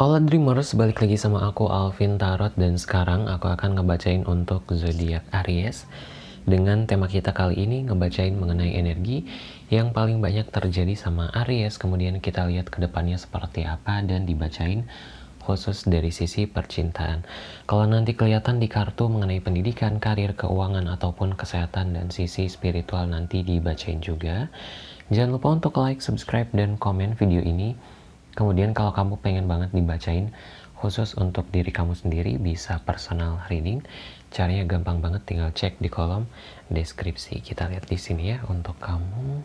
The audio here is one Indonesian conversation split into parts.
Hola Dreamers, balik lagi sama aku Alvin Tarot dan sekarang aku akan ngebacain untuk zodiak Aries dengan tema kita kali ini ngebacain mengenai energi yang paling banyak terjadi sama Aries kemudian kita lihat ke depannya seperti apa dan dibacain khusus dari sisi percintaan. Kalau nanti kelihatan di kartu mengenai pendidikan, karir, keuangan, ataupun kesehatan dan sisi spiritual nanti dibacain juga. Jangan lupa untuk like, subscribe, dan komen video ini Kemudian kalau kamu pengen banget dibacain khusus untuk diri kamu sendiri bisa personal reading. Caranya gampang banget tinggal cek di kolom deskripsi. Kita lihat di sini ya untuk kamu.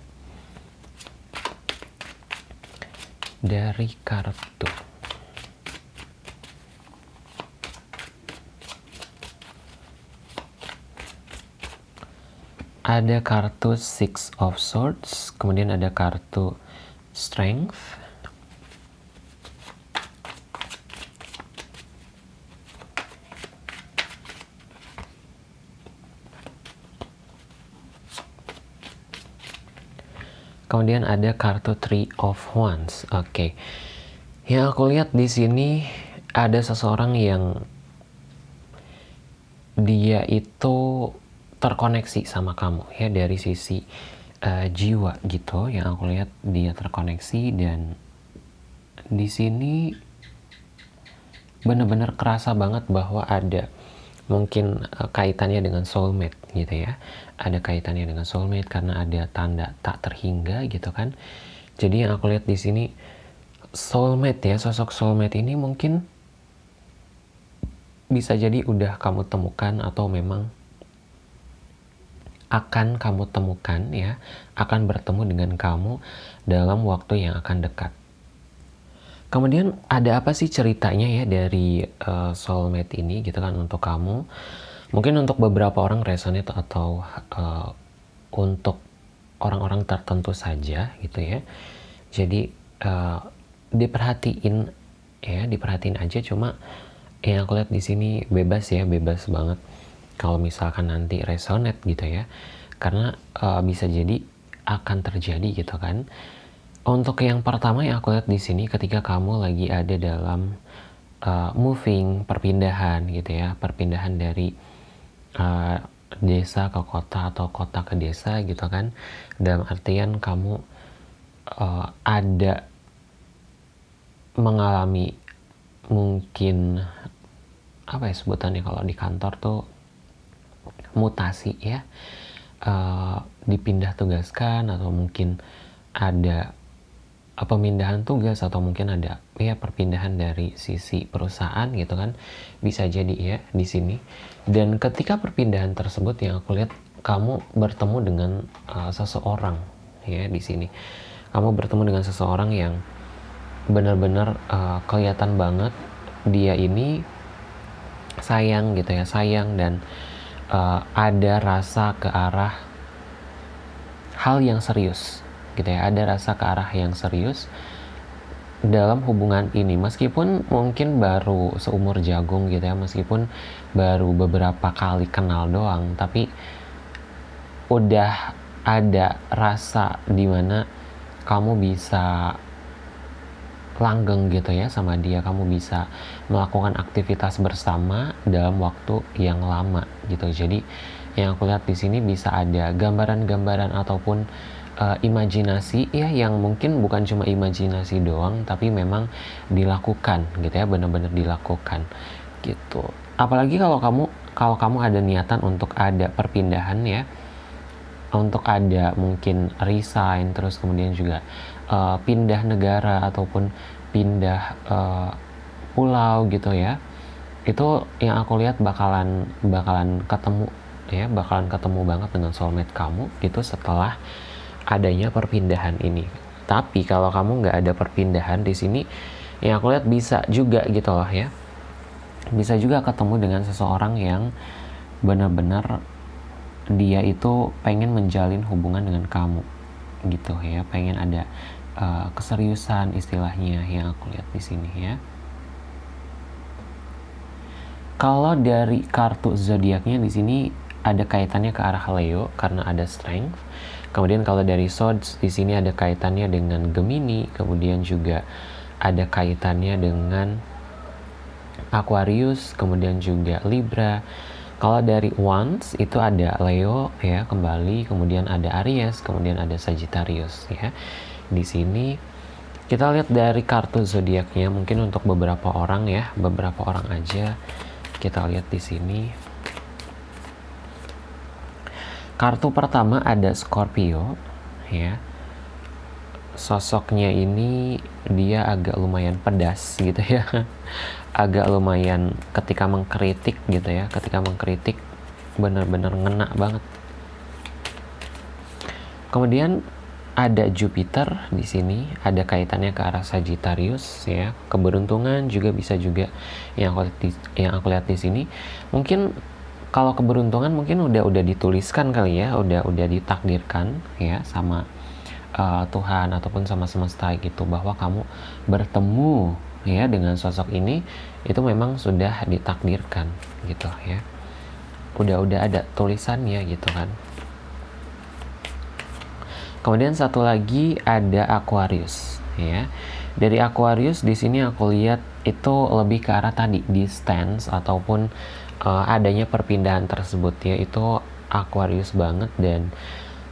Dari kartu. Ada kartu Six of Swords, kemudian ada kartu Strength, Kemudian ada kartu Three of Wands. Oke. Okay. Yang aku lihat di sini ada seseorang yang dia itu terkoneksi sama kamu ya dari sisi uh, jiwa gitu. Yang aku lihat dia terkoneksi dan di sini benar-benar kerasa banget bahwa ada mungkin uh, kaitannya dengan soulmate gitu ya. Ada kaitannya dengan soulmate karena ada tanda tak terhingga gitu kan. Jadi yang aku lihat di sini soulmate ya sosok soulmate ini mungkin bisa jadi udah kamu temukan atau memang akan kamu temukan ya akan bertemu dengan kamu dalam waktu yang akan dekat Kemudian ada apa sih ceritanya ya dari uh, soulmate ini gitu kan untuk kamu? Mungkin untuk beberapa orang resonate atau uh, untuk orang-orang tertentu saja gitu ya. Jadi uh, diperhatiin ya, diperhatiin aja cuma yang aku lihat di sini bebas ya, bebas banget. Kalau misalkan nanti resonate gitu ya. Karena uh, bisa jadi akan terjadi gitu kan untuk yang pertama yang aku lihat di sini ketika kamu lagi ada dalam uh, moving perpindahan gitu ya, perpindahan dari uh, desa ke kota atau kota ke desa gitu kan. Dalam artian kamu uh, ada mengalami mungkin apa ya sebutannya kalau di kantor tuh mutasi ya uh, dipindah tugaskan atau mungkin ada pemindahan tugas atau mungkin ada ya perpindahan dari sisi perusahaan gitu kan bisa jadi ya di sini. Dan ketika perpindahan tersebut yang aku lihat kamu bertemu dengan uh, seseorang ya di sini. Kamu bertemu dengan seseorang yang benar-benar uh, kelihatan banget dia ini sayang gitu ya sayang dan uh, ada rasa ke arah hal yang serius gitu ya. Ada rasa ke arah yang serius dalam hubungan ini. Meskipun mungkin baru seumur jagung gitu ya meskipun baru beberapa kali kenal doang tapi udah ada rasa di mana kamu bisa langgeng gitu ya sama dia. Kamu bisa melakukan aktivitas bersama dalam waktu yang lama gitu. Jadi yang aku lihat di sini bisa ada gambaran-gambaran ataupun uh, imajinasi ya yang mungkin bukan cuma imajinasi doang tapi memang dilakukan gitu ya benar-benar dilakukan gitu. Apalagi kalau kamu kalau kamu ada niatan untuk ada perpindahan ya untuk ada mungkin resign terus kemudian juga uh, pindah negara ataupun pindah uh, pulau gitu ya itu yang aku lihat bakalan bakalan ketemu ya bakalan ketemu banget dengan soulmate kamu gitu setelah adanya perpindahan ini. Tapi kalau kamu nggak ada perpindahan di sini, yang aku lihat bisa juga gitu loh ya. Bisa juga ketemu dengan seseorang yang benar-benar dia itu pengen menjalin hubungan dengan kamu gitu ya, pengen ada uh, keseriusan istilahnya yang aku lihat di sini ya. Kalau dari kartu zodiaknya di sini ada kaitannya ke arah Leo karena ada strength Kemudian kalau dari swords di sini ada kaitannya dengan Gemini, kemudian juga ada kaitannya dengan Aquarius, kemudian juga Libra. Kalau dari Wands itu ada Leo ya kembali, kemudian ada Aries, kemudian ada Sagittarius ya. Di sini kita lihat dari kartu zodiaknya mungkin untuk beberapa orang ya, beberapa orang aja kita lihat di sini. Kartu pertama ada Scorpio ya. Sosoknya ini dia agak lumayan pedas gitu ya. Agak lumayan ketika mengkritik gitu ya. Ketika mengkritik benar-benar ngena banget. Kemudian ada Jupiter di sini ada kaitannya ke arah Sagittarius ya. Keberuntungan juga bisa juga yang aku yang aku lihat di sini. Mungkin kalau keberuntungan mungkin udah udah dituliskan kali ya udah udah ditakdirkan ya sama uh, Tuhan ataupun sama semesta gitu bahwa kamu bertemu ya dengan sosok ini itu memang sudah ditakdirkan gitu ya. Udah udah ada tulisannya gitu kan. Kemudian satu lagi ada Aquarius ya. Dari Aquarius di sini aku lihat itu lebih ke arah tadi di stance ataupun uh, adanya perpindahan tersebut ya itu Aquarius banget. Dan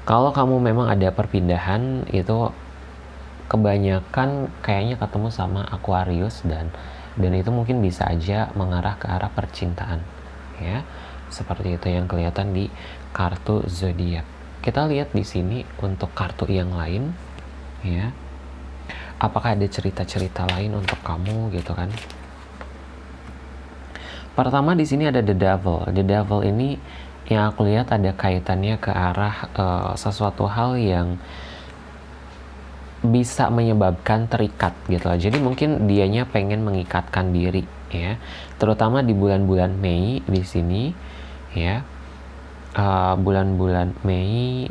kalau kamu memang ada perpindahan itu kebanyakan kayaknya ketemu sama Aquarius dan dan itu mungkin bisa aja mengarah ke arah percintaan ya. Seperti itu yang kelihatan di kartu zodiak. Kita lihat di sini untuk kartu yang lain ya. Apakah ada cerita-cerita lain untuk kamu gitu kan pertama di sini ada the devil the devil ini yang aku lihat ada kaitannya ke arah uh, sesuatu hal yang bisa menyebabkan terikat gitu loh. Jadi mungkin dianya pengen mengikatkan diri ya. Terutama di bulan-bulan Mei di sini ya. Uh, bulan-bulan Mei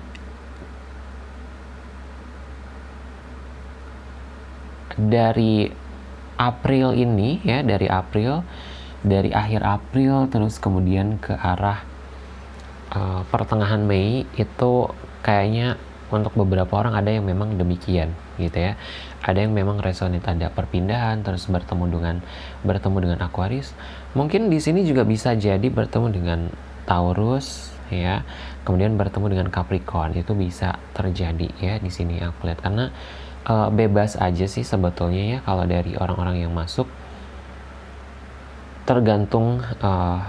dari April ini ya, dari April dari akhir April terus kemudian ke arah uh, pertengahan Mei itu kayaknya untuk beberapa orang ada yang memang demikian gitu ya. Ada yang memang resonate ada perpindahan terus bertemu dengan bertemu dengan Aquarius. Mungkin di sini juga bisa jadi bertemu dengan Taurus ya. Kemudian bertemu dengan Capricorn itu bisa terjadi ya di sini aku lihat. Karena uh, bebas aja sih sebetulnya ya kalau dari orang-orang yang masuk tergantung uh,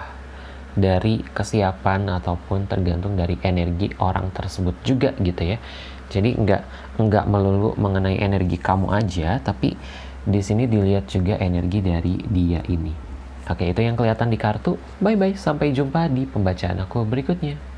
dari kesiapan ataupun tergantung dari energi orang tersebut juga gitu ya. Jadi nggak nggak melulu mengenai energi kamu aja tapi di sini dilihat juga energi dari dia ini. Oke itu yang kelihatan di kartu. Bye bye sampai jumpa di pembacaan aku berikutnya